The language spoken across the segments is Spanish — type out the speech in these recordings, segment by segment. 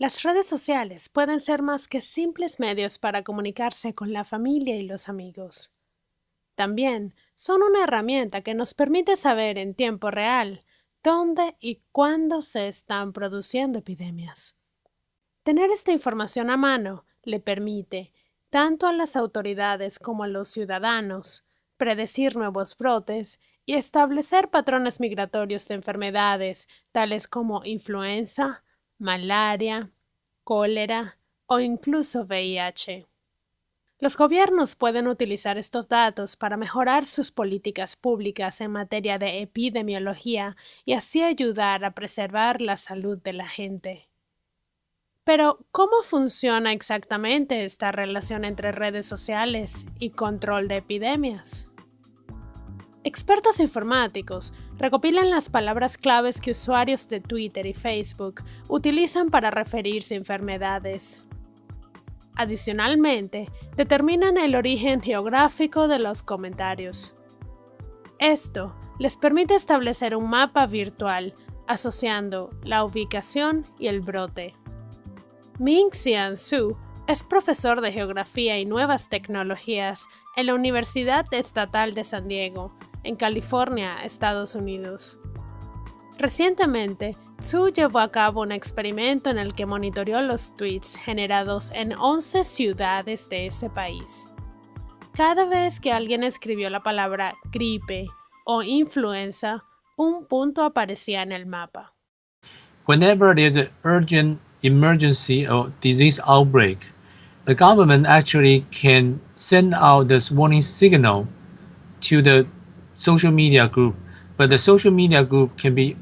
Las redes sociales pueden ser más que simples medios para comunicarse con la familia y los amigos. También son una herramienta que nos permite saber en tiempo real dónde y cuándo se están produciendo epidemias. Tener esta información a mano le permite, tanto a las autoridades como a los ciudadanos, predecir nuevos brotes y establecer patrones migratorios de enfermedades tales como influenza, malaria, cólera o incluso VIH. Los gobiernos pueden utilizar estos datos para mejorar sus políticas públicas en materia de epidemiología y así ayudar a preservar la salud de la gente. Pero, ¿cómo funciona exactamente esta relación entre redes sociales y control de epidemias? Expertos informáticos recopilan las palabras claves que usuarios de Twitter y Facebook utilizan para referirse a enfermedades. Adicionalmente, determinan el origen geográfico de los comentarios. Esto les permite establecer un mapa virtual asociando la ubicación y el brote. Ming Xian Su es profesor de Geografía y Nuevas Tecnologías en la Universidad Estatal de San Diego, en California, Estados Unidos. Recientemente, Tzu llevó a cabo un experimento en el que monitoreó los tweets generados en 11 ciudades de ese país. Cada vez que alguien escribió la palabra gripe o influenza, un punto aparecía en el mapa. Whenever there's an urgent emergency or disease outbreak, the government actually can send out this warning signal to the social media group, but the social media group can be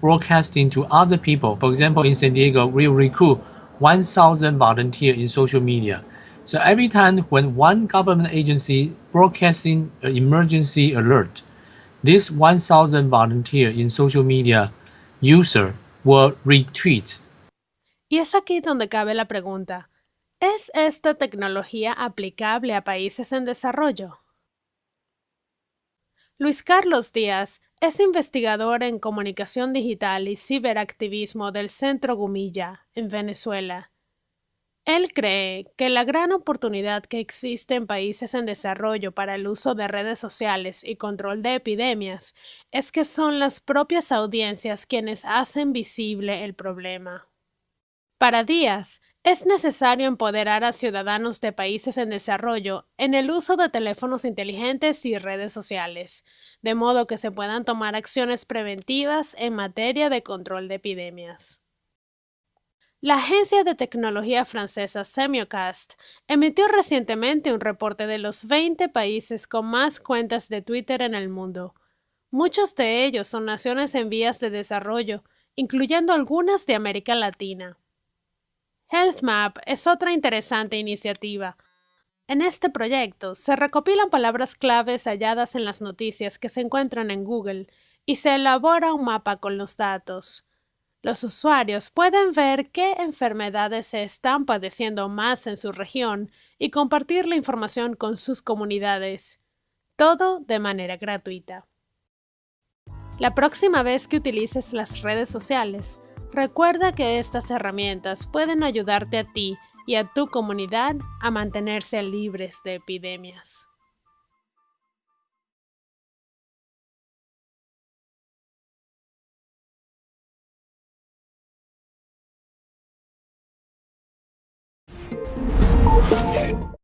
broadcasting to other people. For example, in San Diego, we recruit 1,000 volunteers in social media. So every time when one government agency broadcasting an emergency alert, this 1,000 volunteer in social media user will retweet. Y es aquí donde cabe la pregunta. ¿Es esta tecnología aplicable a países en desarrollo? Luis Carlos Díaz es investigador en comunicación digital y ciberactivismo del Centro Gumilla, en Venezuela. Él cree que la gran oportunidad que existe en países en desarrollo para el uso de redes sociales y control de epidemias es que son las propias audiencias quienes hacen visible el problema. Para Díaz, es necesario empoderar a ciudadanos de países en desarrollo en el uso de teléfonos inteligentes y redes sociales, de modo que se puedan tomar acciones preventivas en materia de control de epidemias. La agencia de tecnología francesa Semiocast emitió recientemente un reporte de los 20 países con más cuentas de Twitter en el mundo. Muchos de ellos son naciones en vías de desarrollo, incluyendo algunas de América Latina. HealthMap es otra interesante iniciativa. En este proyecto se recopilan palabras claves halladas en las noticias que se encuentran en Google y se elabora un mapa con los datos. Los usuarios pueden ver qué enfermedades se están padeciendo más en su región y compartir la información con sus comunidades. Todo de manera gratuita. La próxima vez que utilices las redes sociales, Recuerda que estas herramientas pueden ayudarte a ti y a tu comunidad a mantenerse libres de epidemias.